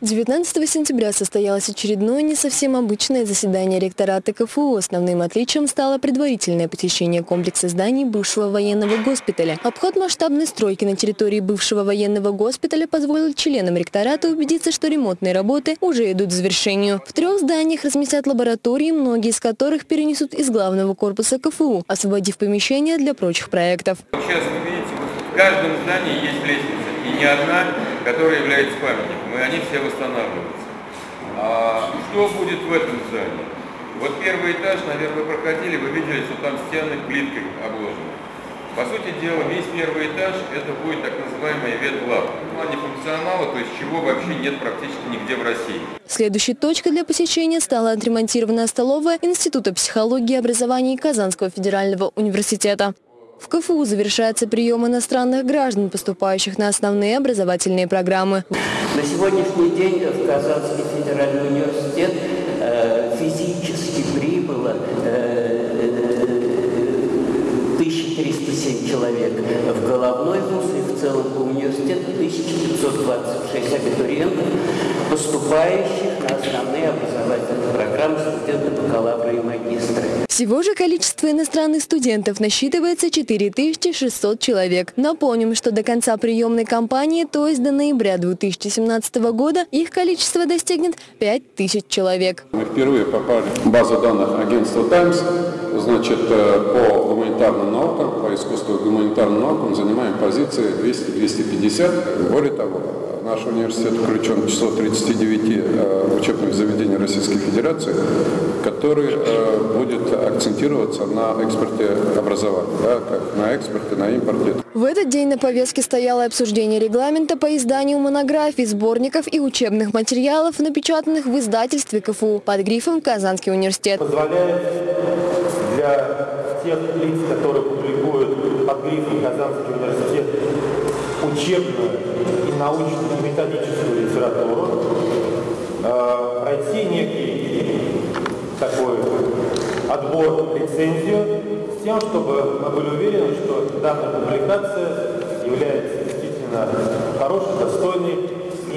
19 сентября состоялось очередное не совсем обычное заседание ректората КФУ. Основным отличием стало предварительное посещение комплекса зданий бывшего военного госпиталя. Обход масштабной стройки на территории бывшего военного госпиталя позволил членам ректората убедиться, что ремонтные работы уже идут к завершению. В трех зданиях разместят лаборатории, многие из которых перенесут из главного корпуса КФУ, освободив помещения для прочих проектов. Сейчас вы видите, в каждом здании есть лестница, и не одна, которая является памятником, и они все восстанавливаются. А что будет в этом здании? Вот первый этаж, наверное, вы проходили, вы видели, что там стены плиткой обложены. По сути дела, весь первый этаж это будет так называемый ветлаб. В плане функционала, то есть чего вообще нет практически нигде в России. Следующей точкой для посещения стала отремонтированная столовая Института психологии и образования Казанского федерального университета. В КФУ завершается прием иностранных граждан, поступающих на основные образовательные программы. На сегодняшний день в Казанский федеральный университет э, физически прибыло э, 1307 человек в головной вуз и в целом по университету 1526 абитуриентов, поступающих на основные образовательные программы студенты бакалавра и магистры. Всего же количество иностранных студентов насчитывается 4600 человек. Напомним, что до конца приемной кампании, то есть до ноября 2017 года, их количество достигнет 5000 человек. Мы впервые попали в базу данных агентства «Таймс». Значит, э, по гуманитарным наукам, по искусству гуманитарным наукам занимаем позиции 200-250. Более того, Наш университет включен в число 39 э, учебных заведений Российской Федерации, который э, будет акцентироваться на экспорте образования, да, как на экспорте, на импорте. В этот день на повестке стояло обсуждение регламента по изданию монографий, сборников и учебных материалов, напечатанных в издательстве КФУ под грифом «Казанский университет». Позволяет для тех лиц, которые публикуют под грифом «Казанский университет» учебную и научную методическую литературу, э, пройти некий такой отбор, лицензию, с тем, чтобы мы были уверены, что данная публикация является действительно хорошей, достойной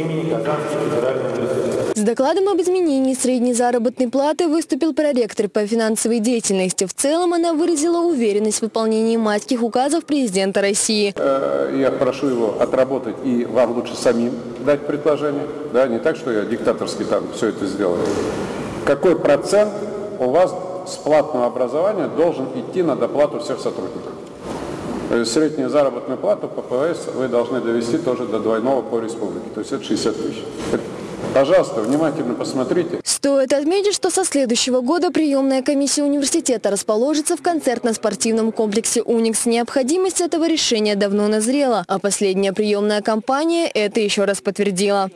имени Казанский федеральный университет. С докладом об изменении средней заработной платы выступил проректор по финансовой деятельности. В целом она выразила уверенность в выполнении майских указов президента России. Э, я прошу его отработать и вам лучше самим дать предложение. Да, не так, что я диктаторски там все это сделаю. Какой процент у вас с платного образования должен идти на доплату всех сотрудников? Среднюю заработную плату по ПВС вы должны довести тоже до двойного по республике, то есть это 60 тысяч. Пожалуйста, внимательно посмотрите. Стоит отметить, что со следующего года приемная комиссия университета расположится в концертно-спортивном комплексе «Уникс». Необходимость этого решения давно назрела, а последняя приемная кампания это еще раз подтвердила.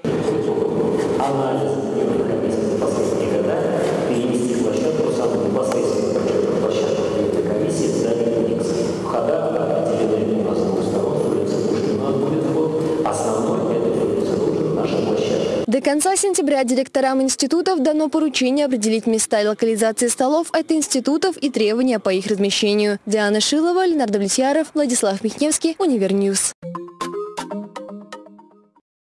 До конца сентября директорам институтов дано поручение определить места и локализации столов от институтов и требования по их размещению. Диана Шилова, Ленар Давлетьяров, Владислав Михневский, UNIVER News.